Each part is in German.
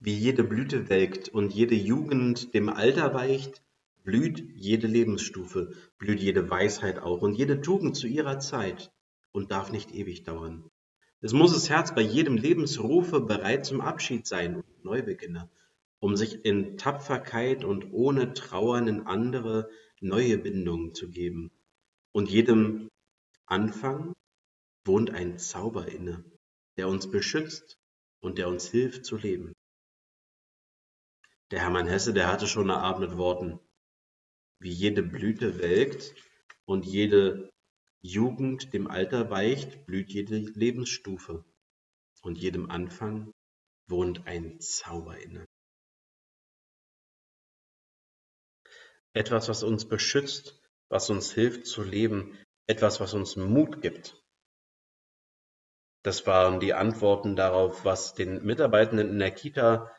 Wie jede Blüte welkt und jede Jugend dem Alter weicht, blüht jede Lebensstufe, blüht jede Weisheit auch und jede Tugend zu ihrer Zeit und darf nicht ewig dauern. Es muss das Herz bei jedem Lebensrufe bereit zum Abschied sein und Neubeginne, um sich in Tapferkeit und ohne Trauern in andere neue Bindungen zu geben. Und jedem Anfang wohnt ein Zauber inne, der uns beschützt und der uns hilft zu leben. Der Hermann Hesse, der hatte schon eine Art mit Worten. Wie jede Blüte welkt und jede Jugend dem Alter weicht, blüht jede Lebensstufe und jedem Anfang wohnt ein Zauber inne. Etwas, was uns beschützt, was uns hilft zu leben, etwas, was uns Mut gibt. Das waren die Antworten darauf, was den Mitarbeitenden in der Kita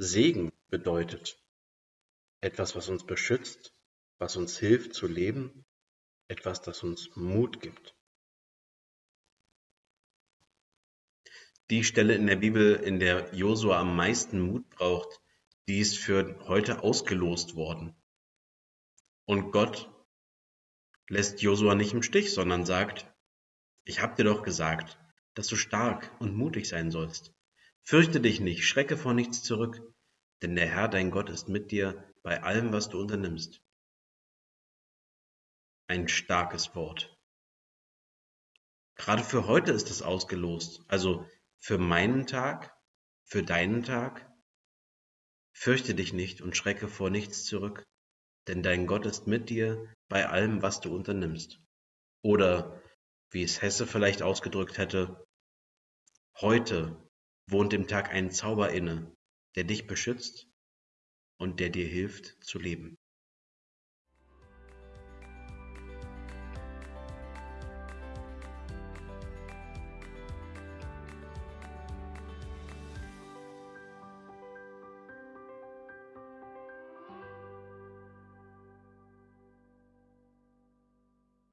Segen bedeutet. Etwas, was uns beschützt, was uns hilft zu leben etwas, das uns Mut gibt. Die Stelle in der Bibel, in der Josua am meisten Mut braucht, die ist für heute ausgelost worden. Und Gott lässt Josua nicht im Stich, sondern sagt, ich habe dir doch gesagt, dass du stark und mutig sein sollst. Fürchte dich nicht, schrecke vor nichts zurück, denn der Herr dein Gott ist mit dir bei allem, was du unternimmst ein starkes Wort. Gerade für heute ist es ausgelost. Also für meinen Tag, für deinen Tag. Fürchte dich nicht und schrecke vor nichts zurück, denn dein Gott ist mit dir bei allem, was du unternimmst. Oder, wie es Hesse vielleicht ausgedrückt hätte, heute wohnt dem Tag ein Zauber inne, der dich beschützt und der dir hilft zu leben.